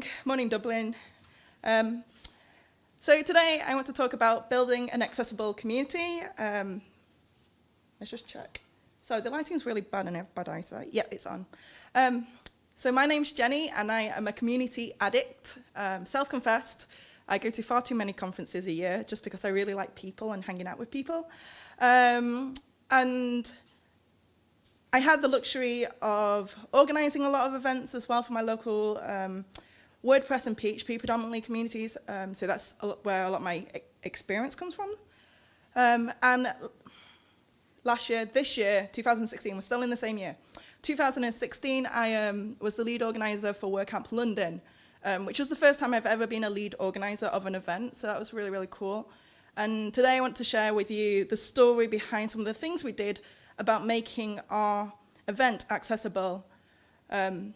morning, morning Dublin. Um, so today I want to talk about building an accessible community. Um, let's just check. So the lighting is really bad and I have bad eyesight. Yeah, it's on. Um, so my name's Jenny and I am a community addict, um, self-confessed. I go to far too many conferences a year just because I really like people and hanging out with people. Um, and I had the luxury of organising a lot of events as well for my local um, WordPress and PHP predominantly communities. Um, so that's a where a lot of my experience comes from. Um, and last year, this year, 2016, we're still in the same year. 2016, I um, was the lead organiser for WordCamp London, um, which was the first time I've ever been a lead organiser of an event. So that was really, really cool. And today I want to share with you the story behind some of the things we did about making our event accessible. Um,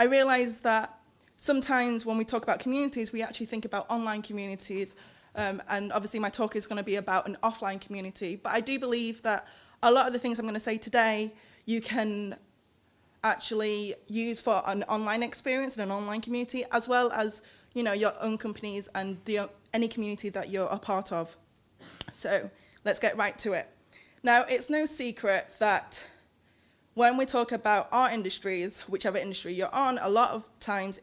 I realized that sometimes when we talk about communities, we actually think about online communities, um, and obviously my talk is going to be about an offline community, but I do believe that a lot of the things I'm going to say today, you can actually use for an online experience and an online community, as well as you know, your own companies and the, any community that you're a part of. So let's get right to it. Now, it's no secret that when we talk about our industries, whichever industry you're on, a lot of times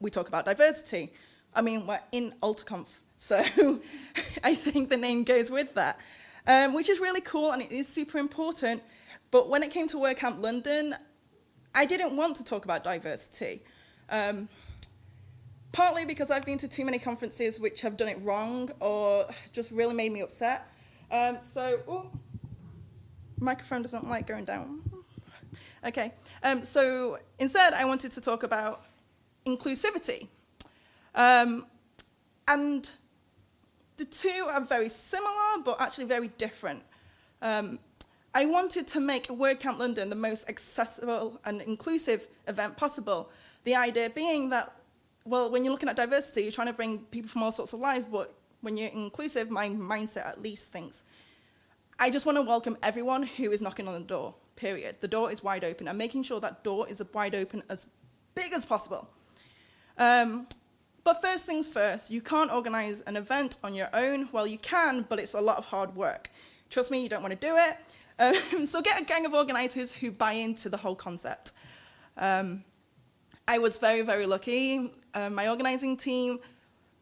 we talk about diversity. I mean, we're in AltaConf, so I think the name goes with that, um, which is really cool and it is super important. But when it came to WordCamp London, I didn't want to talk about diversity. Um, partly because I've been to too many conferences which have done it wrong or just really made me upset. Um, so, ooh, microphone doesn't like going down. Okay, um, so instead I wanted to talk about inclusivity. Um, and the two are very similar, but actually very different. Um, I wanted to make WordCamp London the most accessible and inclusive event possible. The idea being that, well, when you're looking at diversity, you're trying to bring people from all sorts of lives, but when you're inclusive, my mindset at least thinks I just want to welcome everyone who is knocking on the door, period. The door is wide open and making sure that door is wide open as big as possible. Um, but first things first, you can't organize an event on your own. Well, you can, but it's a lot of hard work. Trust me, you don't want to do it. Um, so get a gang of organizers who buy into the whole concept. Um, I was very, very lucky. Uh, my organizing team,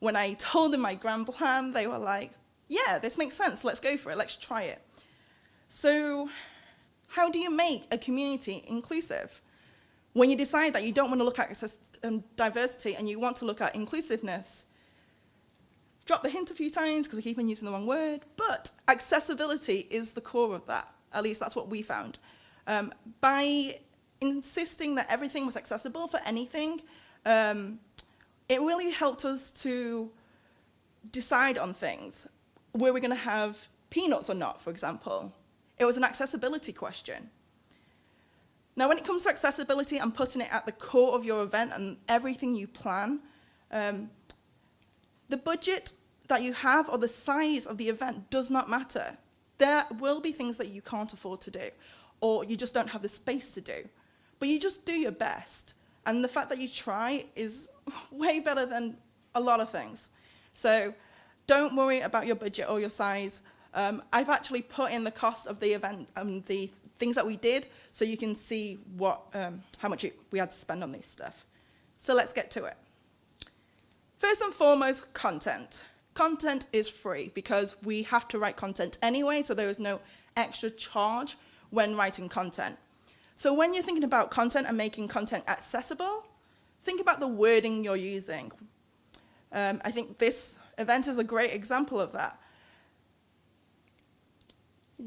when I told them my grand plan, they were like, yeah, this makes sense, let's go for it, let's try it. So how do you make a community inclusive? When you decide that you don't want to look at um, diversity and you want to look at inclusiveness, drop the hint a few times because I keep on using the wrong word, but accessibility is the core of that. At least that's what we found. Um, by insisting that everything was accessible for anything, um, it really helped us to decide on things were we going to have peanuts or not, for example? It was an accessibility question. Now, when it comes to accessibility and putting it at the core of your event and everything you plan, um, the budget that you have or the size of the event does not matter. There will be things that you can't afford to do or you just don't have the space to do. But you just do your best. And the fact that you try is way better than a lot of things. So don't worry about your budget or your size. Um, I've actually put in the cost of the event and the things that we did so you can see what, um, how much it, we had to spend on this stuff. So let's get to it. First and foremost, content. Content is free because we have to write content anyway, so there is no extra charge when writing content. So when you're thinking about content and making content accessible, think about the wording you're using. Um, I think this event is a great example of that.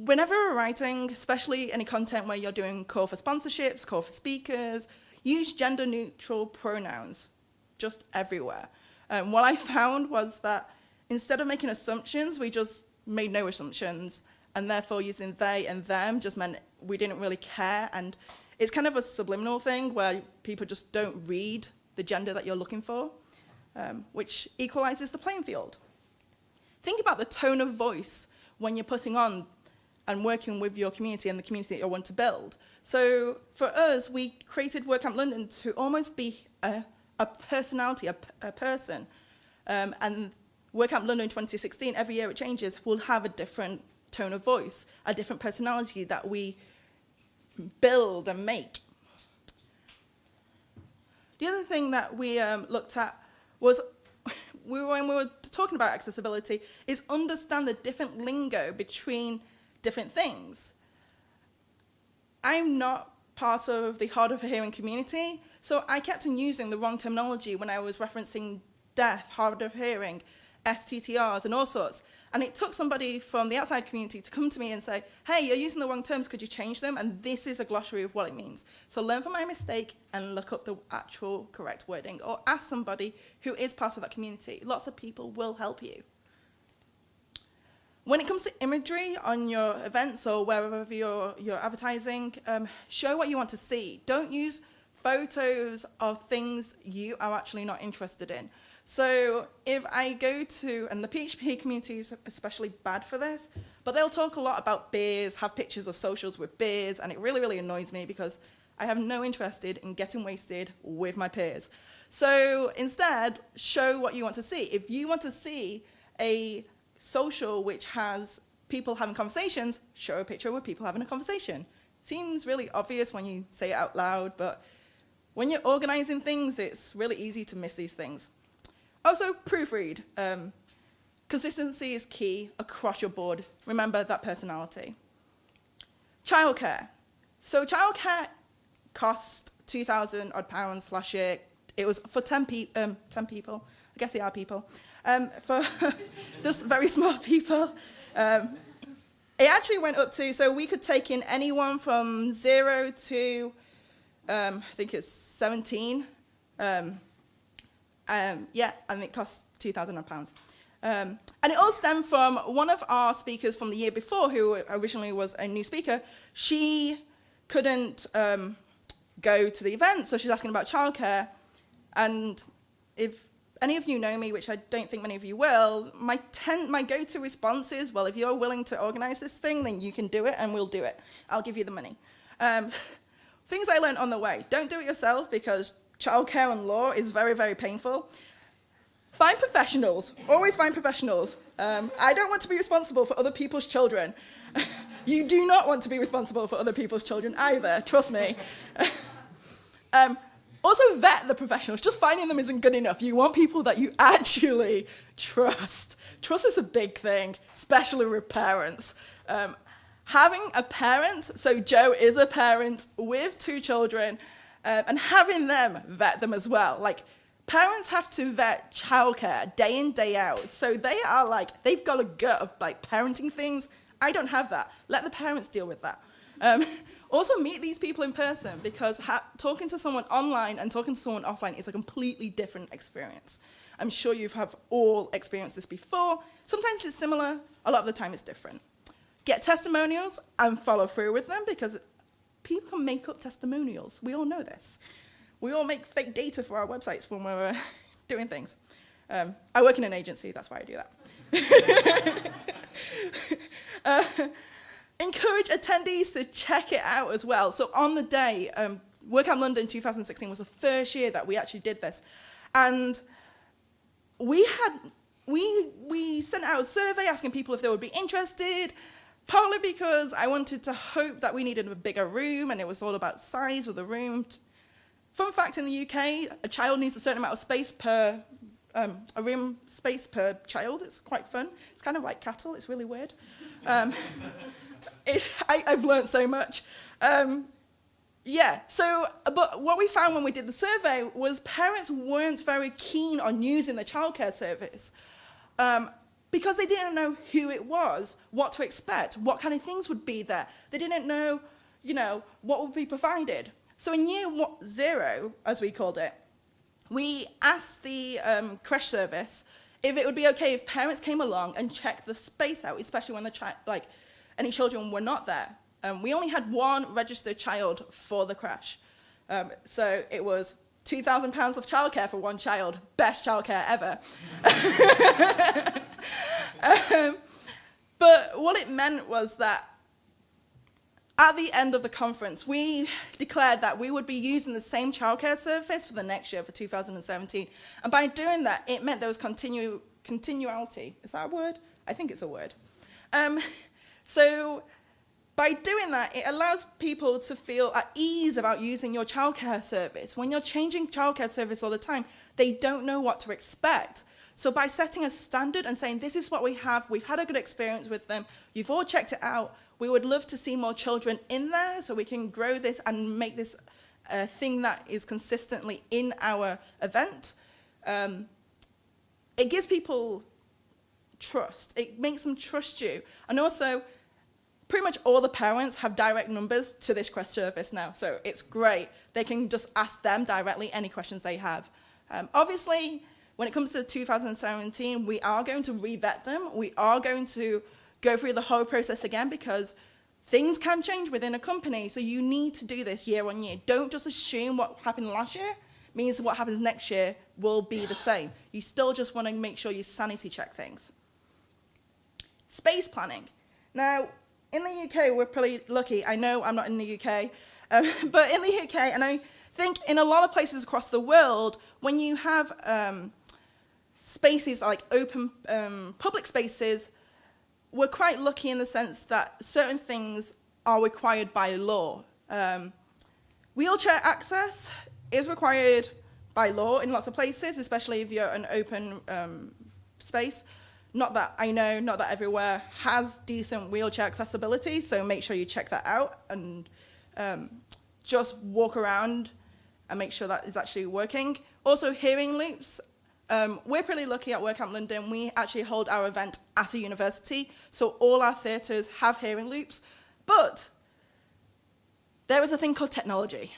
Whenever we're writing, especially any content where you're doing call for sponsorships, call for speakers, use gender neutral pronouns just everywhere. Um, what I found was that instead of making assumptions, we just made no assumptions and therefore using they and them just meant we didn't really care and it's kind of a subliminal thing where people just don't read the gender that you're looking for um, which equalizes the playing field. Think about the tone of voice when you're putting on and working with your community and the community that you want to build. So for us, we created WordCamp London to almost be a, a personality, a, a person. Um, and WordCamp London 2016, every year it changes, will have a different tone of voice, a different personality that we build and make. The other thing that we um, looked at was when we were talking about accessibility is understand the different lingo between different things. I'm not part of the hard of hearing community, so I kept on using the wrong terminology when I was referencing deaf, hard of hearing, STTRs and all sorts. And it took somebody from the outside community to come to me and say, hey, you're using the wrong terms, could you change them? And this is a glossary of what it means. So learn from my mistake and look up the actual correct wording or ask somebody who is part of that community. Lots of people will help you. When it comes to imagery on your events or wherever you're, you're advertising, um, show what you want to see. Don't use photos of things you are actually not interested in. So if I go to, and the PHP community is especially bad for this, but they'll talk a lot about beers, have pictures of socials with beers, and it really, really annoys me because I have no interest in getting wasted with my peers. So instead, show what you want to see. If you want to see a social which has people having conversations, show a picture with people having a conversation. Seems really obvious when you say it out loud, but when you're organizing things, it's really easy to miss these things. Also, proofread. Um, consistency is key across your board. Remember that personality. Childcare. So childcare cost 2,000 odd pounds last year. It was for 10, pe um, 10 people. I guess they are people. Um, for just very small people. Um, it actually went up to, so we could take in anyone from zero to, um, I think it's 17. Um, um, yeah, and it cost £2,000. Um, and it all stemmed from one of our speakers from the year before, who originally was a new speaker. She couldn't um, go to the event, so she's asking about childcare. And if any of you know me, which I don't think many of you will, my, my go-to response is, well, if you're willing to organize this thing, then you can do it, and we'll do it. I'll give you the money. Um, things I learned on the way. Don't do it yourself, because childcare and law is very, very painful. Find professionals, always find professionals. Um, I don't want to be responsible for other people's children. you do not want to be responsible for other people's children either, trust me. um, also vet the professionals, just finding them isn't good enough. You want people that you actually trust. Trust is a big thing, especially with parents. Um, having a parent, so Joe is a parent with two children, uh, and having them vet them as well. Like, parents have to vet childcare day in, day out. So they are like, they've got a gut of like parenting things. I don't have that. Let the parents deal with that. Um, also meet these people in person because talking to someone online and talking to someone offline is a completely different experience. I'm sure you have all experienced this before. Sometimes it's similar, a lot of the time it's different. Get testimonials and follow through with them because people can make up testimonials. We all know this. We all make fake data for our websites when we're doing things. Um, I work in an agency, that's why I do that. uh, encourage attendees to check it out as well. So on the day, um, WordCamp London 2016 was the first year that we actually did this. And we had, we, we sent out a survey asking people if they would be interested. Partly because I wanted to hope that we needed a bigger room and it was all about size of the room. Fun fact in the UK, a child needs a certain amount of space per, um, a room space per child. It's quite fun. It's kind of like cattle, it's really weird. Um, it, I, have learned so much. Um, yeah, so, but what we found when we did the survey was parents weren't very keen on using the childcare service. Um, because they didn't know who it was, what to expect, what kind of things would be there. They didn't know, you know, what would be provided. So in year zero, as we called it, we asked the um, creche service if it would be okay if parents came along and checked the space out, especially when the child, like, any children were not there. Um, we only had one registered child for the creche. Um, so it was £2,000 of childcare for one child. Best childcare ever. um, but what it meant was that at the end of the conference, we declared that we would be using the same childcare service for the next year, for 2017. And by doing that, it meant there was continu continuality. Is that a word? I think it's a word. Um, so by doing that, it allows people to feel at ease about using your childcare service. When you're changing childcare service all the time, they don't know what to expect. So by setting a standard and saying, this is what we have, we've had a good experience with them, you've all checked it out, we would love to see more children in there so we can grow this and make this a thing that is consistently in our event. Um, it gives people trust. It makes them trust you. And also, pretty much all the parents have direct numbers to this creche service now. So it's great. They can just ask them directly any questions they have. Um, obviously, when it comes to 2017, we are going to revet them. We are going to go through the whole process again because things can change within a company. So you need to do this year on year. Don't just assume what happened last year means what happens next year will be the same. You still just want to make sure you sanity check things. Space planning. Now, in the UK, we're pretty lucky. I know I'm not in the UK, um, but in the UK, and I think in a lot of places across the world, when you have um, spaces like open um, public spaces, we're quite lucky in the sense that certain things are required by law. Um, wheelchair access is required by law in lots of places, especially if you're an open um, space. Not that I know, not that everywhere has decent wheelchair accessibility, so make sure you check that out and um, just walk around and make sure that is actually working. Also, hearing loops um, we're pretty lucky at WordCamp London. We actually hold our event at a university, so all our theatres have hearing loops. But there is a thing called technology.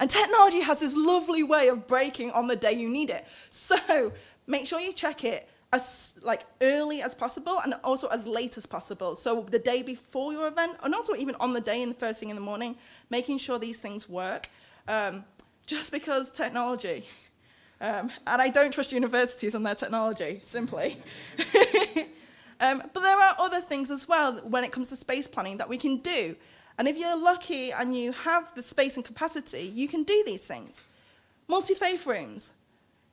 And technology has this lovely way of breaking on the day you need it. So make sure you check it as like early as possible and also as late as possible. So the day before your event, and also even on the day in the first thing in the morning, making sure these things work. Um, just because technology. Um, and I don't trust universities and their technology, simply. um, but there are other things as well when it comes to space planning that we can do. And if you're lucky and you have the space and capacity, you can do these things. Multi-faith rooms.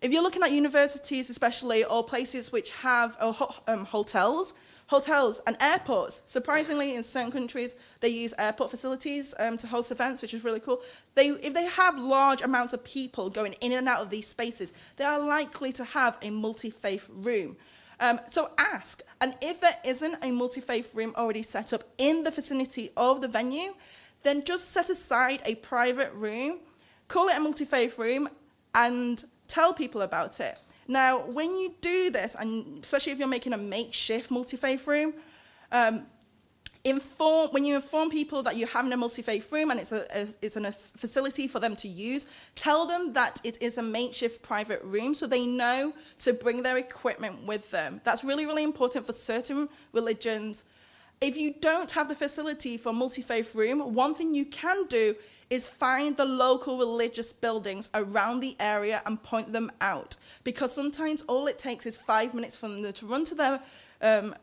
If you're looking at universities especially, or places which have uh, um, hotels, Hotels and airports. Surprisingly, in certain countries, they use airport facilities um, to host events, which is really cool. They, if they have large amounts of people going in and out of these spaces, they are likely to have a multi-faith room. Um, so ask, and if there isn't a multi-faith room already set up in the vicinity of the venue, then just set aside a private room, call it a multi-faith room, and tell people about it. Now, when you do this, and especially if you're making a makeshift multi-faith room, um, inform, when you inform people that you're having a multi-faith room and it's a, a, it's a facility for them to use, tell them that it is a makeshift private room so they know to bring their equipment with them. That's really, really important for certain religions. If you don't have the facility for multi-faith room, one thing you can do is find the local religious buildings around the area and point them out. Because sometimes all it takes is five minutes for them to run to their um,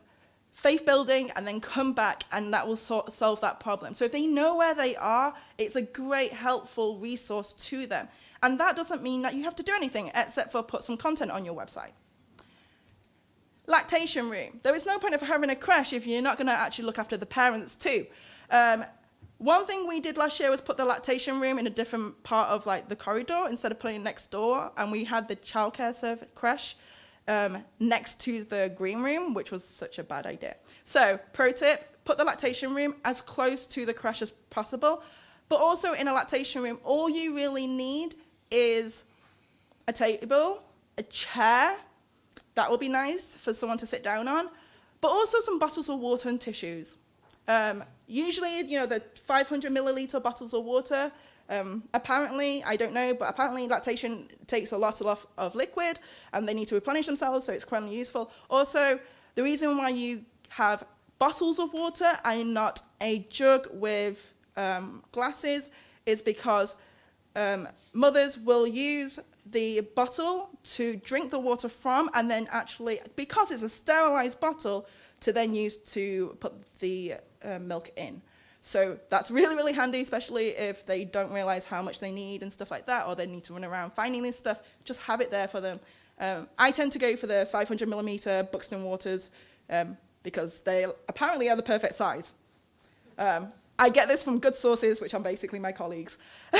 faith building and then come back and that will so solve that problem. So if they know where they are, it's a great helpful resource to them. And that doesn't mean that you have to do anything except for put some content on your website. Lactation room. There is no point of having a creche if you're not going to actually look after the parents too. Um, one thing we did last year was put the lactation room in a different part of like the corridor instead of putting it next door, and we had the childcare service creche um, next to the green room, which was such a bad idea. So, pro tip: put the lactation room as close to the creche as possible. But also in a lactation room, all you really need is a table, a chair. That will be nice for someone to sit down on, but also some bottles of water and tissues. Um, usually, you know, the 500 milliliter bottles of water, um, apparently, I don't know, but apparently lactation takes a lot of, of liquid and they need to replenish themselves, so it's currently useful. Also, the reason why you have bottles of water and not a jug with um, glasses is because um, mothers will use the bottle to drink the water from and then actually, because it's a sterilized bottle, to then use to put the uh, milk in. So that's really, really handy, especially if they don't realize how much they need and stuff like that, or they need to run around finding this stuff. Just have it there for them. Um, I tend to go for the 500 millimeter Buxton Waters um, because they apparently are the perfect size. Um, I get this from good sources, which are basically my colleagues.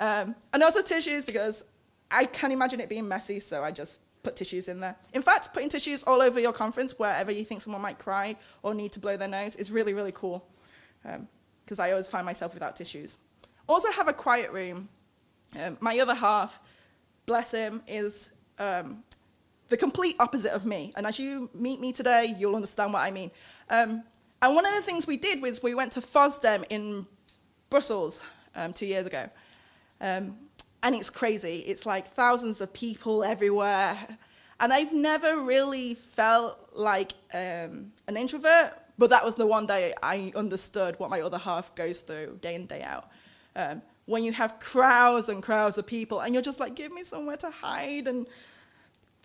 um, and also tissues, because I can imagine it being messy, so I just put tissues in there. In fact, putting tissues all over your conference, wherever you think someone might cry or need to blow their nose, is really, really cool, because um, I always find myself without tissues. Also have a quiet room. Um, my other half, bless him, is um, the complete opposite of me. And as you meet me today, you'll understand what I mean. Um, and one of the things we did was we went to FOSDEM in Brussels um, two years ago. Um, and it's crazy. It's like thousands of people everywhere. And I've never really felt like um, an introvert, but that was the one day I understood what my other half goes through day in, day out. Um, when you have crowds and crowds of people and you're just like, give me somewhere to hide and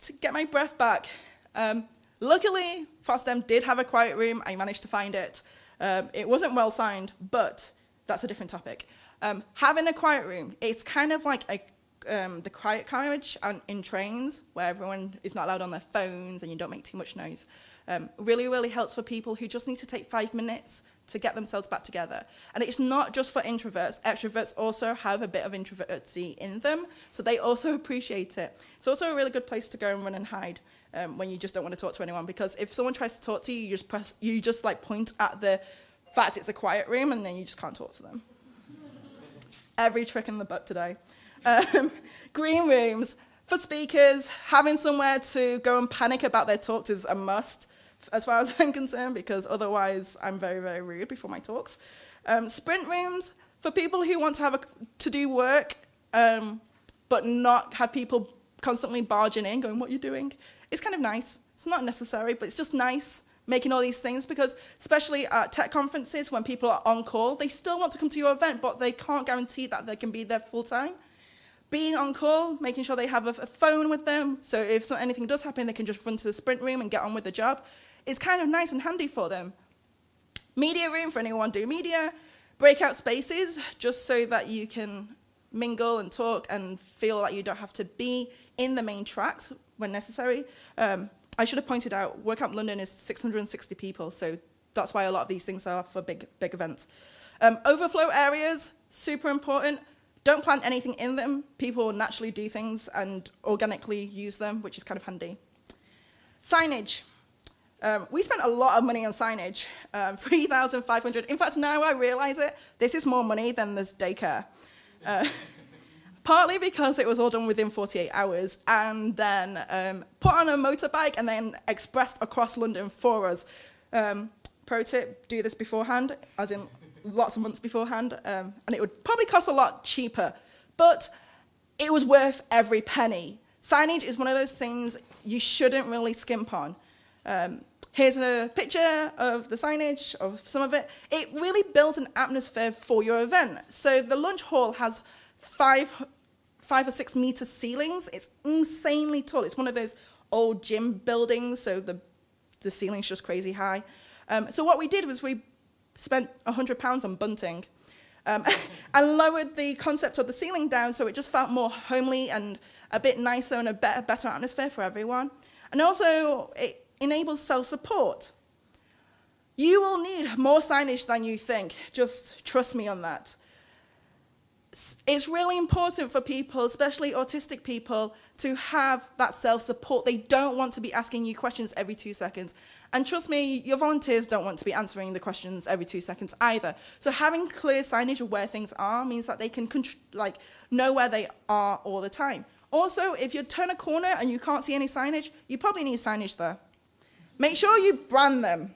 to get my breath back. Um, luckily, FOSDEM did have a quiet room. I managed to find it. Um, it wasn't well signed, but that's a different topic. Um, having a quiet room, it's kind of like a, um, the quiet carriage on, in trains where everyone is not allowed on their phones and you don't make too much noise. Um, really, really helps for people who just need to take five minutes to get themselves back together. And it's not just for introverts. Extroverts also have a bit of introvertsy in them, so they also appreciate it. It's also a really good place to go and run and hide um, when you just don't want to talk to anyone, because if someone tries to talk to you, you just press, you just like point at the fact it's a quiet room, and then you just can't talk to them. Every trick in the book today. Um, green rooms. For speakers, having somewhere to go and panic about their talks is a must as far as I'm concerned, because otherwise I'm very, very rude before my talks. Um, sprint rooms, for people who want to have a, to do work, um, but not have people constantly barging in, going, what are you doing? It's kind of nice. It's not necessary, but it's just nice making all these things because especially at tech conferences when people are on call, they still want to come to your event, but they can't guarantee that they can be there full time. Being on call, making sure they have a, a phone with them, so if so, anything does happen, they can just run to the sprint room and get on with the job it's kind of nice and handy for them. Media room for anyone do media, breakout spaces just so that you can mingle and talk and feel like you don't have to be in the main tracks when necessary. Um, I should have pointed out, WordCamp London is 660 people, so that's why a lot of these things are for big, big events. Um, overflow areas, super important. Don't plant anything in them. People will naturally do things and organically use them, which is kind of handy. Signage. Um, we spent a lot of money on signage, um, 3,500. In fact, now I realize it, this is more money than this daycare. Uh, partly because it was all done within 48 hours and then um, put on a motorbike and then expressed across London for us. Um, pro tip, do this beforehand, as in lots of months beforehand, um, and it would probably cost a lot cheaper, but it was worth every penny. Signage is one of those things you shouldn't really skimp on. Um, Here's a picture of the signage of some of it. It really builds an atmosphere for your event. So the lunch hall has five, five or six meter ceilings. It's insanely tall. It's one of those old gym buildings, so the, the ceiling's just crazy high. Um, so what we did was we spent £100 on bunting um, and lowered the concept of the ceiling down so it just felt more homely and a bit nicer and a better, better atmosphere for everyone. And also, it enables self-support. You will need more signage than you think. Just trust me on that. It's really important for people, especially autistic people, to have that self-support. They don't want to be asking you questions every two seconds. And trust me, your volunteers don't want to be answering the questions every two seconds either. So having clear signage of where things are means that they can like know where they are all the time. Also, if you turn a corner and you can't see any signage, you probably need signage there. Make sure you brand them.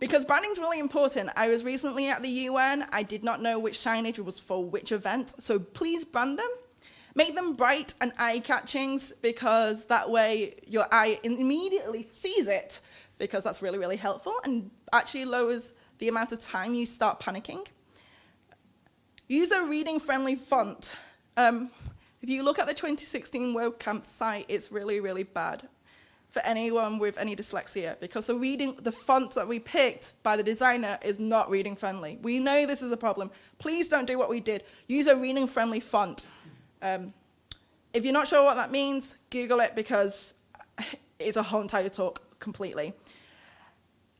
Because branding is really important. I was recently at the UN. I did not know which signage was for which event. So please brand them. Make them bright and eye-catching because that way your eye immediately sees it because that's really, really helpful and actually lowers the amount of time you start panicking. Use a reading-friendly font. Um, if you look at the 2016 WordCamp site, it's really, really bad. For anyone with any dyslexia because the reading, the font that we picked by the designer is not reading friendly. We know this is a problem. Please don't do what we did. Use a reading friendly font. Um, if you're not sure what that means, Google it because it's a whole entire talk completely.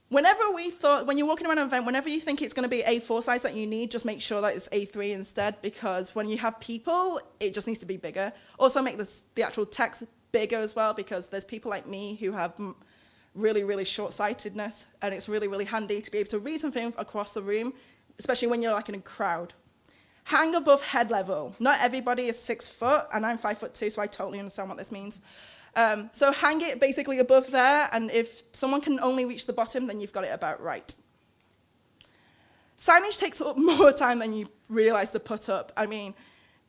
Whenever we thought, when you're walking around an event, whenever you think it's going to be A4 size that you need, just make sure that it's A3 instead because when you have people, it just needs to be bigger. Also make this, the actual text bigger as well because there's people like me who have really, really short-sightedness and it's really, really handy to be able to read something across the room, especially when you're like in a crowd. Hang above head level. Not everybody is six foot and I'm five foot two, so I totally understand what this means. Um, so hang it basically above there and if someone can only reach the bottom, then you've got it about right. Signage takes up more time than you realize to put up. I mean,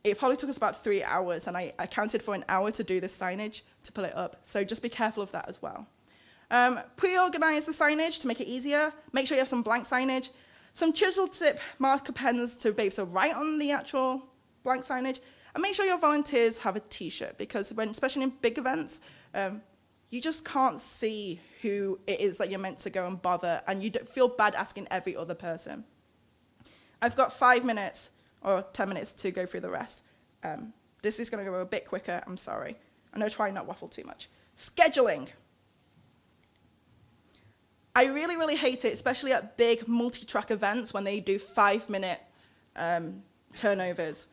it probably took us about three hours, and I, counted for an hour to do this signage to pull it up. So just be careful of that as well. Um, Pre-organize the signage to make it easier. Make sure you have some blank signage. Some chisel tip marker pens to be able to write on the actual blank signage. And make sure your volunteers have a t-shirt because when, especially in big events, um, you just can't see who it is that you're meant to go and bother and you feel bad asking every other person. I've got five minutes or 10 minutes to go through the rest. Um, this is going to go a bit quicker, I'm sorry. I'm going to try not waffle too much. Scheduling. I really, really hate it, especially at big multi-track events when they do five-minute um, turnovers.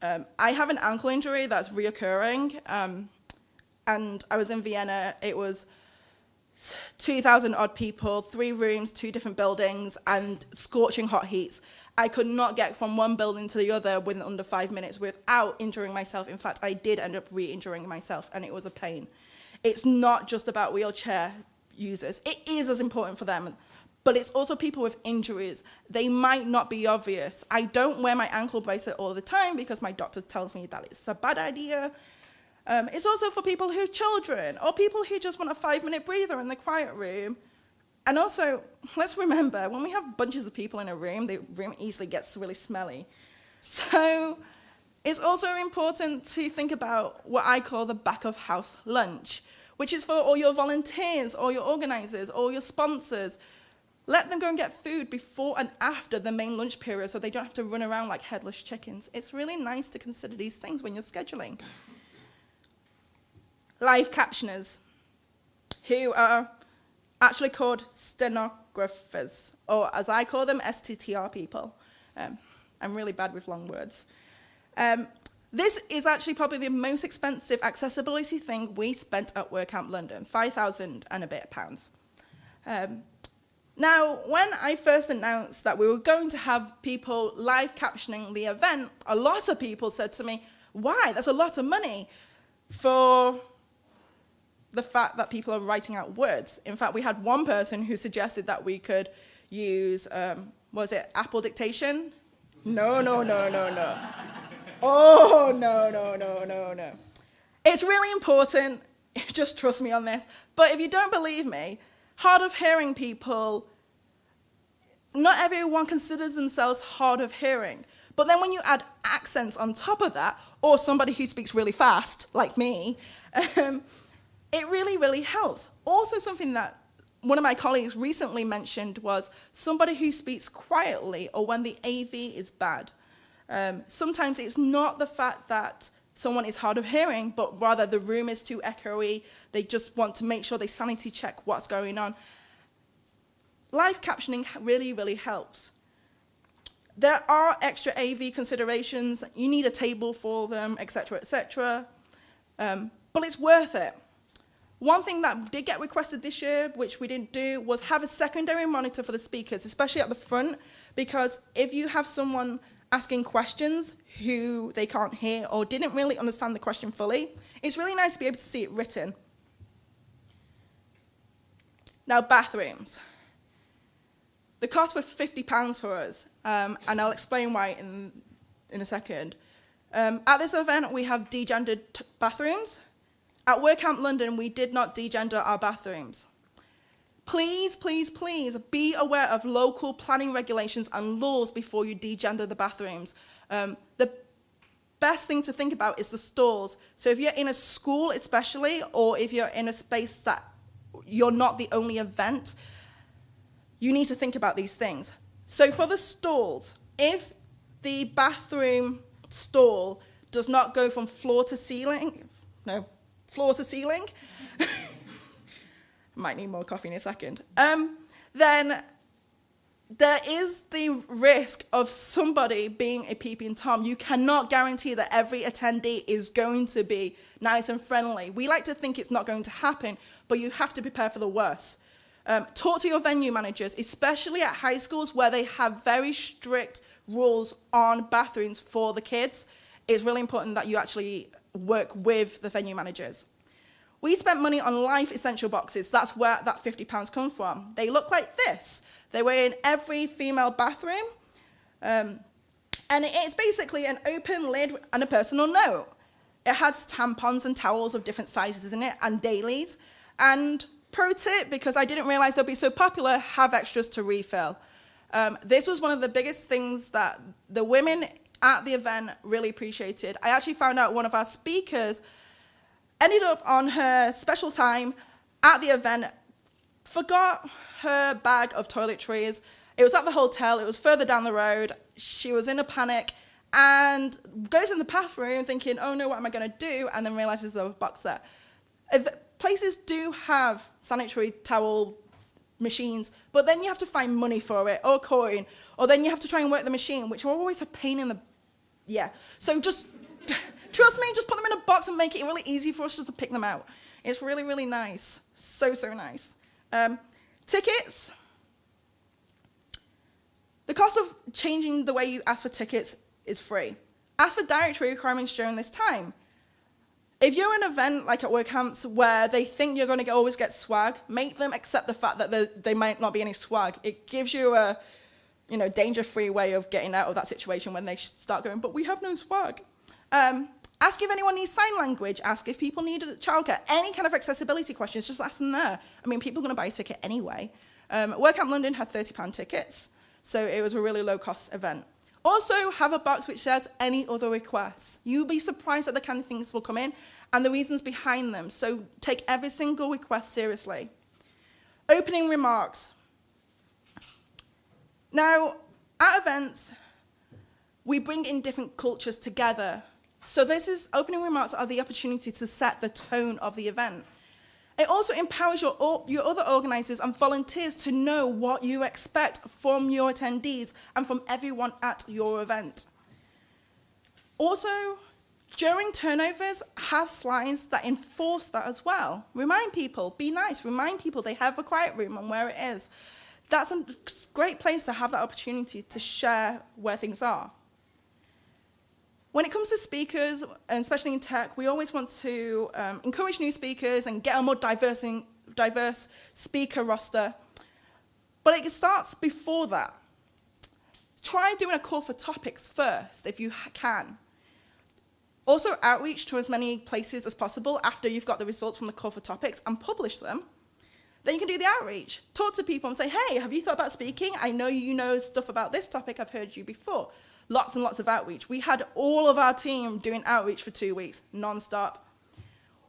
Um, I have an ankle injury that's reoccurring, um, and I was in Vienna. It was 2,000 odd people, three rooms, two different buildings, and scorching hot heats. I could not get from one building to the other within under five minutes without injuring myself. In fact, I did end up re-injuring myself, and it was a pain. It's not just about wheelchair users. It is as important for them, but it's also people with injuries. They might not be obvious. I don't wear my ankle bracelet all the time because my doctor tells me that it's a bad idea. Um, it's also for people who have children or people who just want a five-minute breather in the quiet room and also, let's remember, when we have bunches of people in a room, the room easily gets really smelly. So it's also important to think about what I call the back of house lunch, which is for all your volunteers, all your organizers, all your sponsors. Let them go and get food before and after the main lunch period so they don't have to run around like headless chickens. It's really nice to consider these things when you're scheduling. Live captioners, who are actually called stenographers, or as I call them, STTR people. Um, I'm really bad with long words. Um, this is actually probably the most expensive accessibility thing we spent at WordCamp London, 5,000 and a bit pounds. Um, now, when I first announced that we were going to have people live captioning the event, a lot of people said to me, why, that's a lot of money for the fact that people are writing out words. In fact, we had one person who suggested that we could use, um, was it Apple dictation? No, no, no, no, no. Oh, no, no, no, no, no. It's really important, just trust me on this, but if you don't believe me, hard of hearing people, not everyone considers themselves hard of hearing. But then when you add accents on top of that, or somebody who speaks really fast, like me, um, it really, really helps. Also something that one of my colleagues recently mentioned was somebody who speaks quietly or when the AV is bad. Um, sometimes it's not the fact that someone is hard of hearing, but rather the room is too echoey. They just want to make sure they sanity check what's going on. Live captioning really, really helps. There are extra AV considerations. You need a table for them, etc., etc. Um, but it's worth it. One thing that did get requested this year, which we didn't do, was have a secondary monitor for the speakers, especially at the front, because if you have someone asking questions who they can't hear or didn't really understand the question fully, it's really nice to be able to see it written. Now, bathrooms. The cost was £50 for us, um, and I'll explain why in, in a second. Um, at this event, we have degendered bathrooms, at WordCamp London, we did not degender our bathrooms. Please, please, please be aware of local planning regulations and laws before you degender the bathrooms. Um, the best thing to think about is the stalls. So if you're in a school especially, or if you're in a space that you're not the only event, you need to think about these things. So for the stalls, if the bathroom stall does not go from floor to ceiling, no, floor to ceiling, might need more coffee in a second, um, then there is the risk of somebody being a peeping Tom. You cannot guarantee that every attendee is going to be nice and friendly. We like to think it's not going to happen, but you have to prepare for the worst. Um, talk to your venue managers, especially at high schools where they have very strict rules on bathrooms for the kids. It's really important that you actually work with the venue managers. We spent money on life essential boxes. That's where that £50 come from. They look like this. They were in every female bathroom. Um, and it's basically an open lid and a personal note. It has tampons and towels of different sizes in it and dailies. And pro tip, because I didn't realize they'll be so popular, have extras to refill. Um, this was one of the biggest things that the women at the event really appreciated. I actually found out one of our speakers ended up on her special time at the event, forgot her bag of toiletries. It was at the hotel, it was further down the road. She was in a panic and goes in the bathroom thinking, oh no, what am I going to do? And then realizes there's a box there. If places do have sanitary towel machines, but then you have to find money for it or coin, or then you have to try and work the machine, which are always a pain in the, yeah. So just, trust me, just put them in a box and make it really easy for us just to pick them out. It's really, really nice. So, so nice. Um, tickets. The cost of changing the way you ask for tickets is free. Ask for dietary requirements during this time. If you're in an event like at WordCamps where they think you're going to always get swag, make them accept the fact that there, there might not be any swag. It gives you a you know, danger-free way of getting out of that situation when they start going, but we have no swag. Um, ask if anyone needs sign language. Ask if people need a childcare. Any kind of accessibility questions, just ask them there. I mean, people are going to buy a ticket anyway. Um, London had £30 tickets, so it was a really low-cost event. Also, have a box which says any other requests. You'll be surprised at the kind of things will come in and the reasons behind them. So take every single request seriously. Opening remarks. Now, at events, we bring in different cultures together. So this is opening remarks are the opportunity to set the tone of the event. It also empowers your, your other organisers and volunteers to know what you expect from your attendees and from everyone at your event. Also, during turnovers, have slides that enforce that as well. Remind people, be nice, remind people they have a quiet room and where it is. That's a great place to have that opportunity to share where things are. When it comes to speakers, and especially in tech, we always want to um, encourage new speakers and get a more diverse, diverse speaker roster. But it starts before that. Try doing a call for topics first, if you can. Also, outreach to as many places as possible after you've got the results from the call for topics and publish them. Then you can do the outreach. Talk to people and say, hey, have you thought about speaking? I know you know stuff about this topic. I've heard you before lots and lots of outreach. We had all of our team doing outreach for two weeks, non-stop.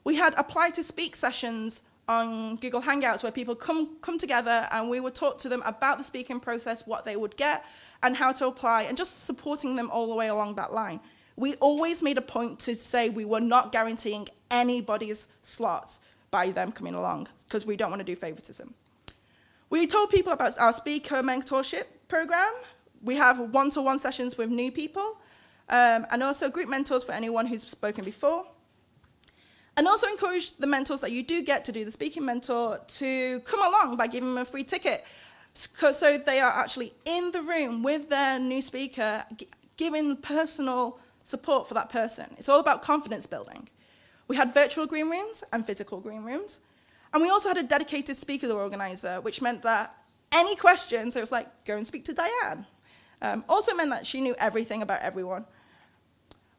We had apply to speak sessions on Google Hangouts where people come, come together and we would talk to them about the speaking process, what they would get and how to apply and just supporting them all the way along that line. We always made a point to say we were not guaranteeing anybody's slots by them coming along because we don't want to do favoritism. We told people about our speaker mentorship program we have one-to-one -one sessions with new people um, and also group mentors for anyone who's spoken before. And also encourage the mentors that you do get to do the speaking mentor to come along by giving them a free ticket. So they are actually in the room with their new speaker, giving personal support for that person. It's all about confidence building. We had virtual green rooms and physical green rooms. And we also had a dedicated speaker organizer, which meant that any questions, it was like, go and speak to Diane. Um, also meant that she knew everything about everyone.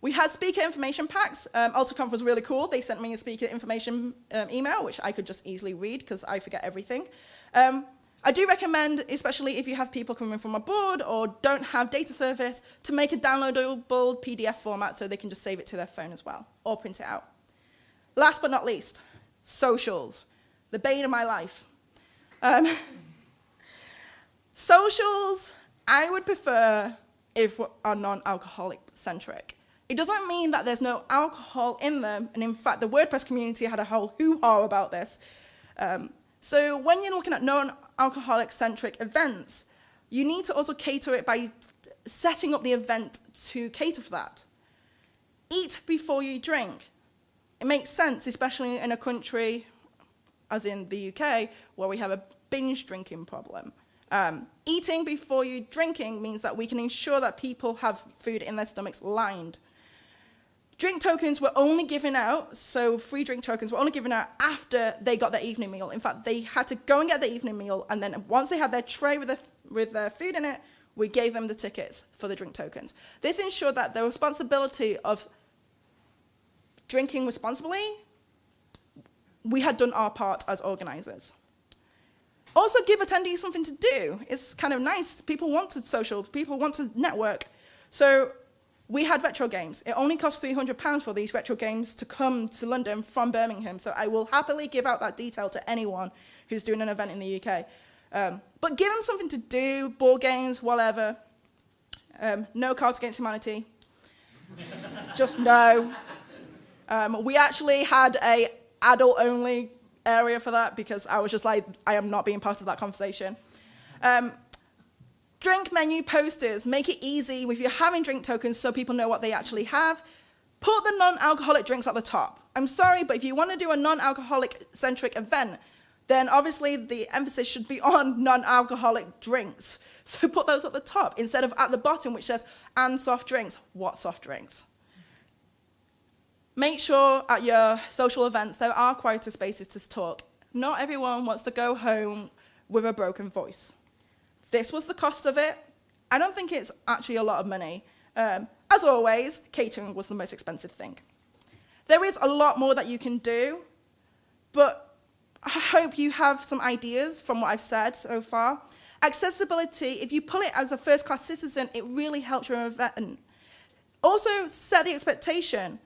We had speaker information packs. Um, was really cool. They sent me a speaker information um, email, which I could just easily read because I forget everything. Um, I do recommend, especially if you have people coming from abroad or don't have data service, to make a downloadable PDF format so they can just save it to their phone as well, or print it out. Last but not least, socials, the bane of my life. Um, socials, I would prefer if are non-alcoholic centric. It doesn't mean that there's no alcohol in them, and in fact, the WordPress community had a whole hoo-ha about this. Um, so when you're looking at non-alcoholic centric events, you need to also cater it by setting up the event to cater for that. Eat before you drink. It makes sense, especially in a country, as in the UK, where we have a binge drinking problem. Um, eating before you drinking means that we can ensure that people have food in their stomachs lined. Drink tokens were only given out, so free drink tokens were only given out after they got their evening meal. In fact, they had to go and get their evening meal, and then once they had their tray with, the, with their food in it, we gave them the tickets for the drink tokens. This ensured that the responsibility of drinking responsibly, we had done our part as organizers. Also give attendees something to do. It's kind of nice. People want to social, people want to network. So we had retro games. It only cost £300 for these retro games to come to London from Birmingham, so I will happily give out that detail to anyone who's doing an event in the UK. Um, but give them something to do, board games, whatever. Um, no Cards Against Humanity. Just no. Um, we actually had a adult-only area for that because I was just like, I am not being part of that conversation. Um, Drink menu posters, make it easy if you're having drink tokens so people know what they actually have. Put the non-alcoholic drinks at the top. I'm sorry, but if you want to do a non-alcoholic centric event, then obviously the emphasis should be on non-alcoholic drinks. So put those at the top instead of at the bottom, which says, and soft drinks. What soft drinks? Make sure at your social events there are quieter spaces to talk. Not everyone wants to go home with a broken voice. This was the cost of it. I don't think it's actually a lot of money. Um, as always, catering was the most expensive thing. There is a lot more that you can do, but I hope you have some ideas from what I've said so far. Accessibility, if you pull it as a first-class citizen, it really helps your event. Also, set the expectation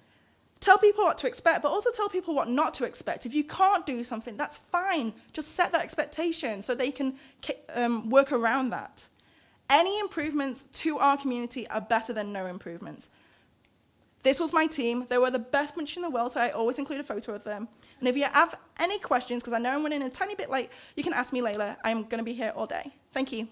tell people what to expect, but also tell people what not to expect. If you can't do something, that's fine. Just set that expectation so they can um, work around that. Any improvements to our community are better than no improvements. This was my team. They were the best bunch in the world, so I always include a photo of them. And if you have any questions, because I know I'm running a tiny bit late, you can ask me Layla. I'm going to be here all day. Thank you.